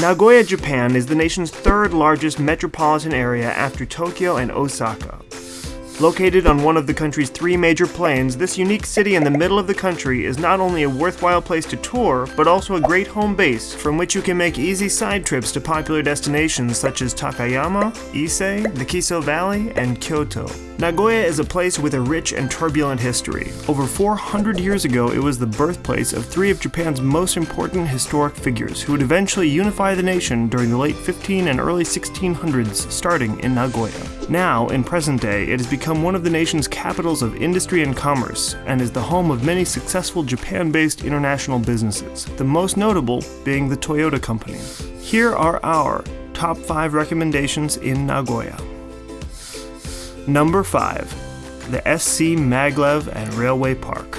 Nagoya, Japan is the nation's third largest metropolitan area after Tokyo and Osaka. Located on one of the country's three major plains, this unique city in the middle of the country is not only a worthwhile place to tour, but also a great home base from which you can make easy side trips to popular destinations such as Takayama, Ise, the Kiso Valley, and Kyoto. Nagoya is a place with a rich and turbulent history. Over 400 years ago, it was the birthplace of three of Japan's most important historic figures who would eventually unify the nation during the late 15 and early 1600s, starting in Nagoya. Now, in present day, it has become one of the nation's capitals of industry and commerce, and is the home of many successful Japan based international businesses, the most notable being the Toyota Company. Here are our top 5 recommendations in Nagoya. Number 5. The SC Maglev and Railway Park.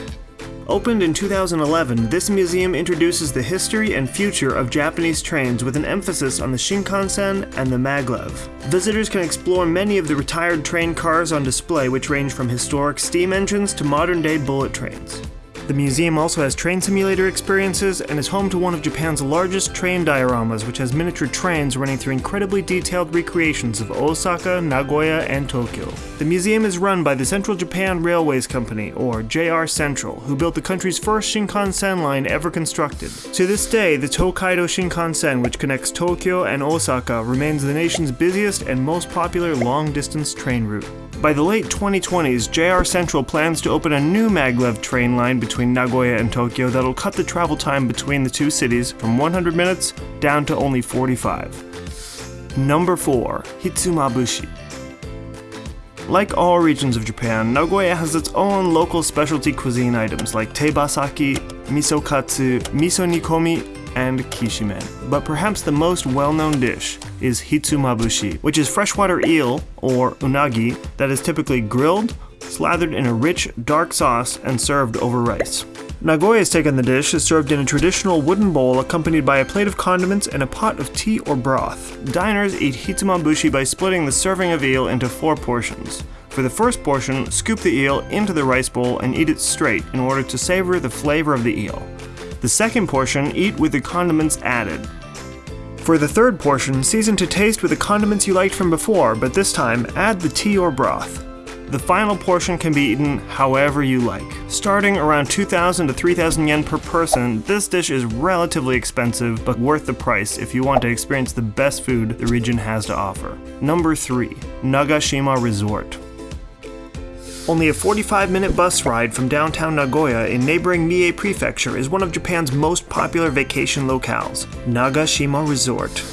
Opened in 2011, this museum introduces the history and future of Japanese trains with an emphasis on the Shinkansen and the Maglev. Visitors can explore many of the retired train cars on display, which range from historic steam engines to modern day bullet trains. The museum also has train simulator experiences and is home to one of Japan's largest train dioramas, which has miniature trains running through incredibly detailed recreations of Osaka, Nagoya, and Tokyo. The museum is run by the Central Japan Railways Company, or JR Central, who built the country's first Shinkansen line ever constructed. To this day, the Tokaido Shinkansen, which connects Tokyo and Osaka, remains the nation's busiest and most popular long distance train route. By the late 2020s, JR Central plans to open a new maglev train line between Nagoya and Tokyo that'll cut the travel time between the two cities from 100 minutes down to only 45. Number 4. Hitsumabushi. Like all regions of Japan, Nagoya has its own local specialty cuisine items like tebasaki, miso katsu, miso nikomi, and kishimen. But perhaps the most well-known dish is hitsumabushi, which is freshwater eel, or unagi, that is typically grilled, slathered in a rich, dark sauce, and served over rice. Nagoya's take on the dish is served in a traditional wooden bowl accompanied by a plate of condiments and a pot of tea or broth. Diners eat hitsumabushi by splitting the serving of eel into four portions. For the first portion, scoop the eel into the rice bowl and eat it straight in order to savor the flavor of the eel. The second portion, eat with the condiments added. For the third portion, season to taste with the condiments you liked from before, but this time, add the tea or broth. The final portion can be eaten however you like. Starting around 2,000 to 3,000 yen per person, this dish is relatively expensive, but worth the price if you want to experience the best food the region has to offer. Number 3. Nagashima Resort. Only a 45 minute bus ride from downtown Nagoya in neighboring Mie Prefecture is one of Japan's most popular vacation locales, Nagashima Resort.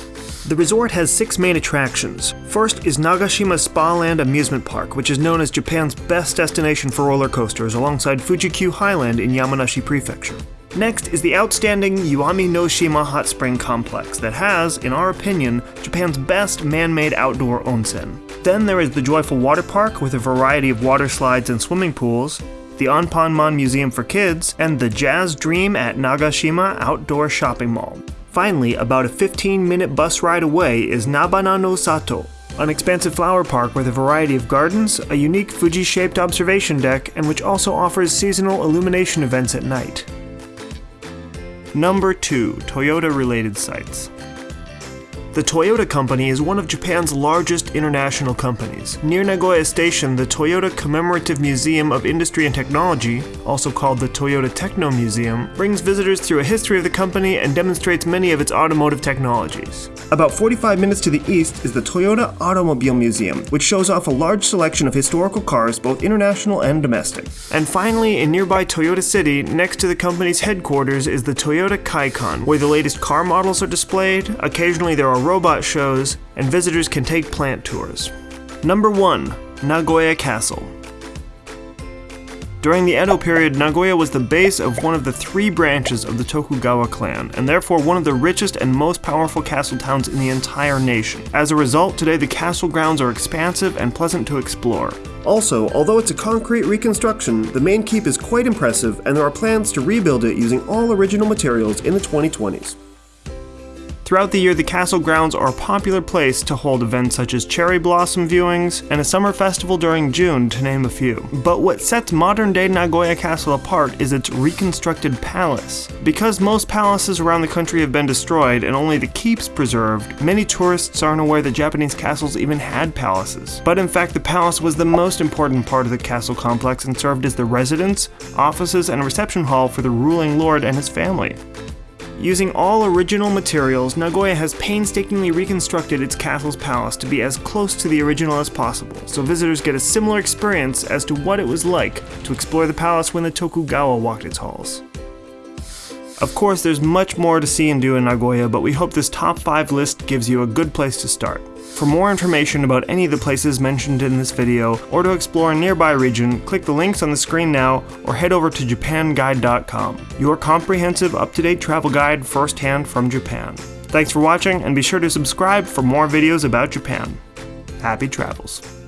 The resort has six main attractions. First is Nagashima Spa Land Amusement Park, which is known as Japan's best destination for roller coasters alongside Fuji-Q Highland in Yamanashi Prefecture. Next is the outstanding Yuami no Shima Hot Spring Complex that has, in our opinion, Japan's best man-made outdoor onsen. Then there is the Joyful Water Park with a variety of water slides and swimming pools, the Anpanman Museum for Kids, and the Jazz Dream at Nagashima Outdoor Shopping Mall. Finally, about a 15 minute bus ride away is Nabana no Sato, an expansive flower park with a variety of gardens, a unique Fuji shaped observation deck, and which also offers seasonal illumination events at night. Number 2 Toyota related sites. The Toyota Company is one of Japan's largest international companies. Near Nagoya Station, the Toyota Commemorative Museum of Industry and Technology, also called the Toyota Techno Museum, brings visitors through a history of the company and demonstrates many of its automotive technologies. About 45 minutes to the east is the Toyota Automobile Museum, which shows off a large selection of historical cars, both international and domestic. And finally, in nearby Toyota City, next to the company's headquarters, is the Toyota Kaikan, where the latest car models are displayed. Occasionally, there are robot shows, and visitors can take plant tours. Number 1. Nagoya Castle. During the Edo period, Nagoya was the base of one of the three branches of the Tokugawa clan, and therefore one of the richest and most powerful castle towns in the entire nation. As a result, today the castle grounds are expansive and pleasant to explore. Also, although it's a concrete reconstruction, the main keep is quite impressive, and there are plans to rebuild it using all original materials in the 2020s. Throughout the year, the castle grounds are a popular place to hold events such as cherry blossom viewings and a summer festival during June, to name a few. But what sets modern day Nagoya Castle apart is its reconstructed palace. Because most palaces around the country have been destroyed and only the keeps preserved, many tourists aren't aware that Japanese castles even had palaces. But in fact, the palace was the most important part of the castle complex and served as the residence, offices, and reception hall for the ruling lord and his family. Using all original materials, Nagoya has painstakingly reconstructed its castle's palace to be as close to the original as possible, so visitors get a similar experience as to what it was like to explore the palace when the Tokugawa walked its halls. Of course, there's much more to see and do in Nagoya, but we hope this top 5 list gives you a good place to start. For more information about any of the places mentioned in this video, or to explore a nearby region, click the links on the screen now, or head over to japanguide.com, your comprehensive, up-to-date travel guide firsthand from Japan. Thanks for watching, and be sure to subscribe for more videos about Japan. Happy travels.